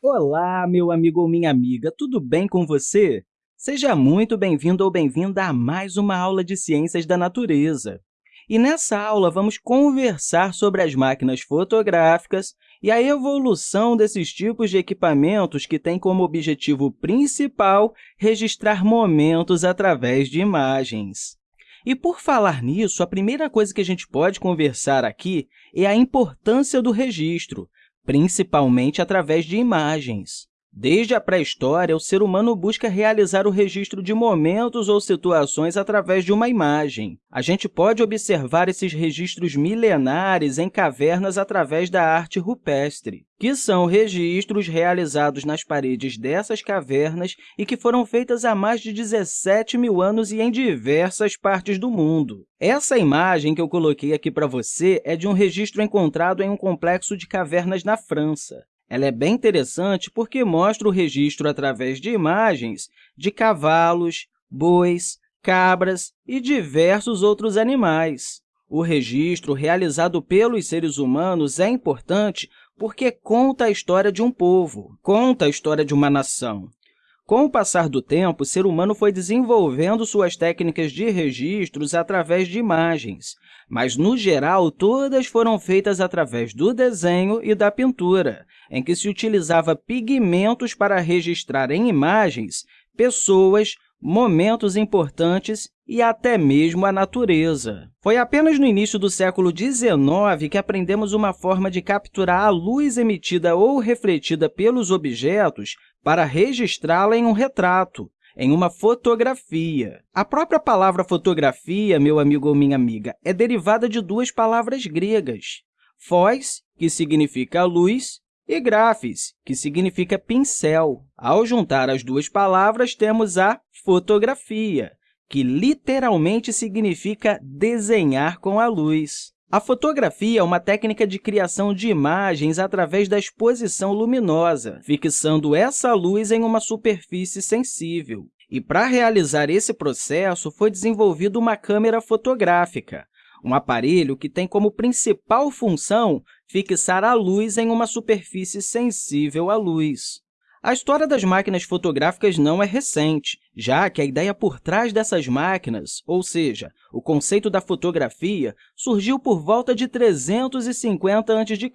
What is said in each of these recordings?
Olá, meu amigo ou minha amiga, tudo bem com você? Seja muito bem-vindo ou bem-vinda a mais uma aula de Ciências da Natureza. E nessa aula, vamos conversar sobre as máquinas fotográficas e a evolução desses tipos de equipamentos que têm como objetivo principal registrar momentos através de imagens. E, por falar nisso, a primeira coisa que a gente pode conversar aqui é a importância do registro, principalmente através de imagens. Desde a pré-história, o ser humano busca realizar o registro de momentos ou situações através de uma imagem. A gente pode observar esses registros milenares em cavernas através da arte rupestre, que são registros realizados nas paredes dessas cavernas e que foram feitas há mais de 17 mil anos e em diversas partes do mundo. Essa imagem que eu coloquei aqui para você é de um registro encontrado em um complexo de cavernas na França. Ela é bem interessante porque mostra o registro através de imagens de cavalos, bois, cabras e diversos outros animais. O registro realizado pelos seres humanos é importante porque conta a história de um povo, conta a história de uma nação. Com o passar do tempo, o ser humano foi desenvolvendo suas técnicas de registros através de imagens, mas, no geral, todas foram feitas através do desenho e da pintura, em que se utilizava pigmentos para registrar em imagens pessoas, momentos importantes e até mesmo a natureza. Foi apenas no início do século XIX que aprendemos uma forma de capturar a luz emitida ou refletida pelos objetos para registrá-la em um retrato, em uma fotografia. A própria palavra fotografia, meu amigo ou minha amiga, é derivada de duas palavras gregas, phos, que significa luz, e grafes, que significa pincel. Ao juntar as duas palavras, temos a fotografia, que literalmente significa desenhar com a luz. A fotografia é uma técnica de criação de imagens através da exposição luminosa, fixando essa luz em uma superfície sensível. E, para realizar esse processo, foi desenvolvida uma câmera fotográfica, um aparelho que tem como principal função fixar a luz em uma superfície sensível à luz. A história das máquinas fotográficas não é recente, já que a ideia por trás dessas máquinas, ou seja, o conceito da fotografia, surgiu por volta de 350 a.C.,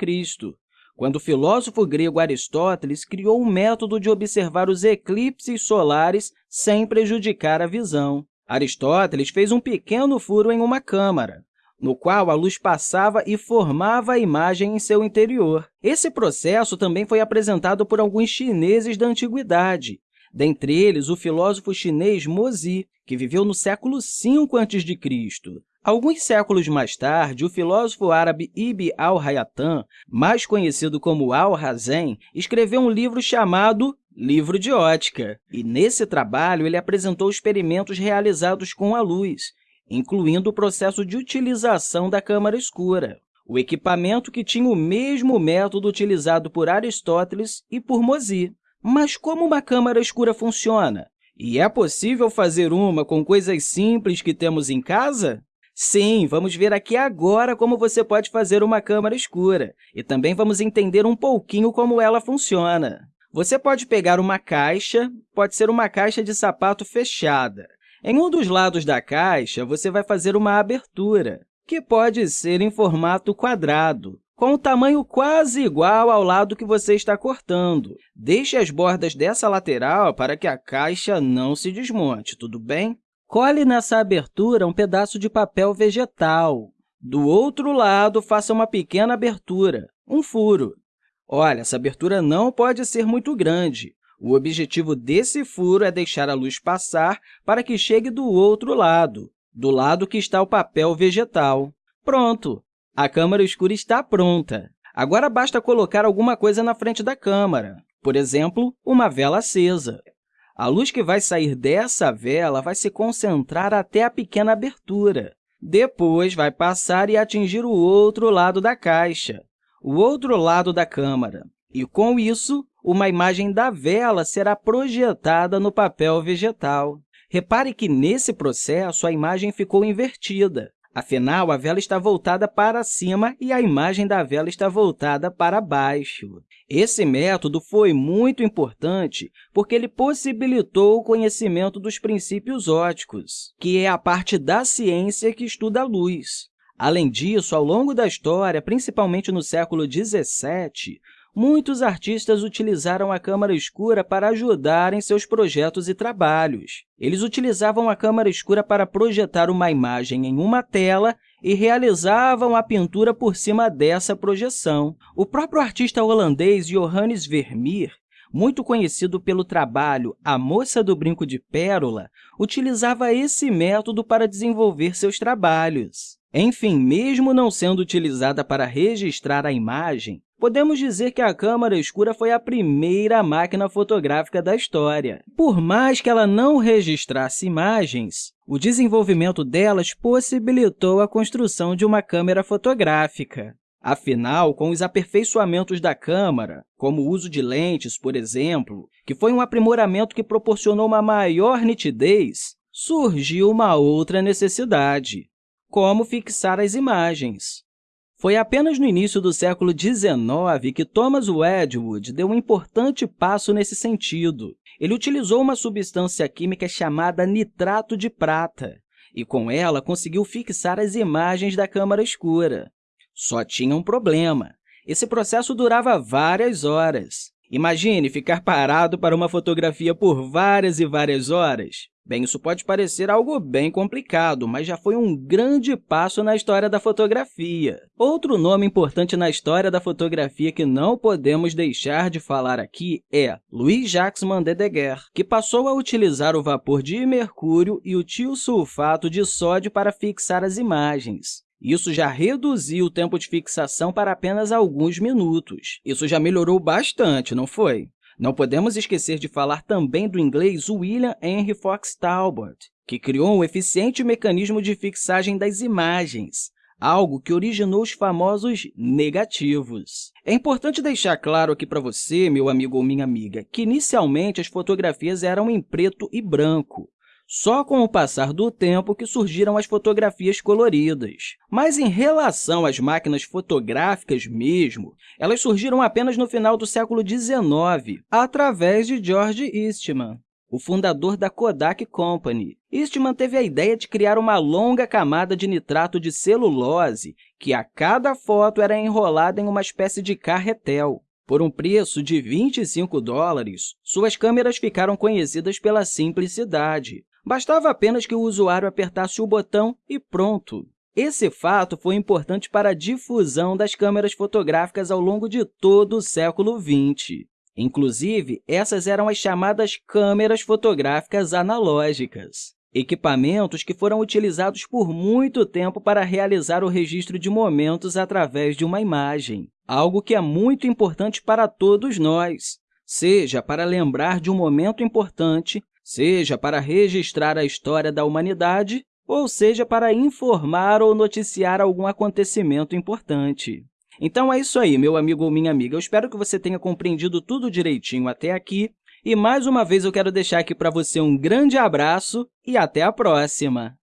quando o filósofo grego Aristóteles criou um método de observar os eclipses solares sem prejudicar a visão. Aristóteles fez um pequeno furo em uma câmara, no qual a luz passava e formava a imagem em seu interior. Esse processo também foi apresentado por alguns chineses da antiguidade, dentre eles o filósofo chinês Mozi, que viveu no século V a.C. Alguns séculos mais tarde, o filósofo árabe Ibn al-Haytham, mais conhecido como Al-Hazen, escreveu um livro chamado Livro de Ótica, e nesse trabalho ele apresentou experimentos realizados com a luz, incluindo o processo de utilização da câmara escura, o equipamento que tinha o mesmo método utilizado por Aristóteles e por Mozi. Mas como uma câmara escura funciona? E é possível fazer uma com coisas simples que temos em casa? Sim, vamos ver aqui agora como você pode fazer uma câmara escura e também vamos entender um pouquinho como ela funciona. Você pode pegar uma caixa, pode ser uma caixa de sapato fechada, em um dos lados da caixa, você vai fazer uma abertura, que pode ser em formato quadrado, com o tamanho quase igual ao lado que você está cortando. Deixe as bordas dessa lateral para que a caixa não se desmonte, tudo bem? Cole nessa abertura um pedaço de papel vegetal. Do outro lado, faça uma pequena abertura, um furo. Olha, essa abertura não pode ser muito grande, o objetivo desse furo é deixar a luz passar para que chegue do outro lado, do lado que está o papel vegetal. Pronto! A câmara escura está pronta. Agora, basta colocar alguma coisa na frente da câmara, por exemplo, uma vela acesa. A luz que vai sair dessa vela vai se concentrar até a pequena abertura. Depois, vai passar e atingir o outro lado da caixa, o outro lado da câmara. E, com isso, uma imagem da vela será projetada no papel vegetal. Repare que, nesse processo, a imagem ficou invertida. Afinal, a vela está voltada para cima e a imagem da vela está voltada para baixo. Esse método foi muito importante porque ele possibilitou o conhecimento dos princípios óticos, que é a parte da ciência que estuda a luz. Além disso, ao longo da história, principalmente no século XVII, muitos artistas utilizaram a câmara escura para ajudar em seus projetos e trabalhos. Eles utilizavam a câmara escura para projetar uma imagem em uma tela e realizavam a pintura por cima dessa projeção. O próprio artista holandês Johannes Vermeer muito conhecido pelo trabalho A Moça do Brinco de Pérola, utilizava esse método para desenvolver seus trabalhos. Enfim, mesmo não sendo utilizada para registrar a imagem, podemos dizer que a câmara escura foi a primeira máquina fotográfica da história. Por mais que ela não registrasse imagens, o desenvolvimento delas possibilitou a construção de uma câmera fotográfica. Afinal, com os aperfeiçoamentos da câmara, como o uso de lentes, por exemplo, que foi um aprimoramento que proporcionou uma maior nitidez, surgiu uma outra necessidade, como fixar as imagens. Foi apenas no início do século XIX que Thomas Wedgwood deu um importante passo nesse sentido. Ele utilizou uma substância química chamada nitrato de prata, e com ela conseguiu fixar as imagens da câmara escura. Só tinha um problema. Esse processo durava várias horas. Imagine ficar parado para uma fotografia por várias e várias horas. Bem, isso pode parecer algo bem complicado, mas já foi um grande passo na história da fotografia. Outro nome importante na história da fotografia que não podemos deixar de falar aqui é Louis-Jacques Mandedeguer, que passou a utilizar o vapor de mercúrio e o tiosulfato de sódio para fixar as imagens. Isso já reduziu o tempo de fixação para apenas alguns minutos. Isso já melhorou bastante, não foi? Não podemos esquecer de falar também do inglês William Henry Fox Talbot, que criou um eficiente mecanismo de fixagem das imagens, algo que originou os famosos negativos. É importante deixar claro aqui para você, meu amigo ou minha amiga, que inicialmente as fotografias eram em preto e branco, só com o passar do tempo que surgiram as fotografias coloridas. Mas em relação às máquinas fotográficas mesmo, elas surgiram apenas no final do século XIX, através de George Eastman, o fundador da Kodak Company. Eastman teve a ideia de criar uma longa camada de nitrato de celulose que, a cada foto, era enrolada em uma espécie de carretel. Por um preço de 25 dólares, suas câmeras ficaram conhecidas pela simplicidade. Bastava apenas que o usuário apertasse o botão e pronto! Esse fato foi importante para a difusão das câmeras fotográficas ao longo de todo o século XX. Inclusive, essas eram as chamadas câmeras fotográficas analógicas, equipamentos que foram utilizados por muito tempo para realizar o registro de momentos através de uma imagem, algo que é muito importante para todos nós, seja para lembrar de um momento importante, seja para registrar a história da humanidade, ou seja para informar ou noticiar algum acontecimento importante. Então, é isso aí, meu amigo ou minha amiga. Eu espero que você tenha compreendido tudo direitinho até aqui. E, mais uma vez, eu quero deixar aqui para você um grande abraço e até a próxima!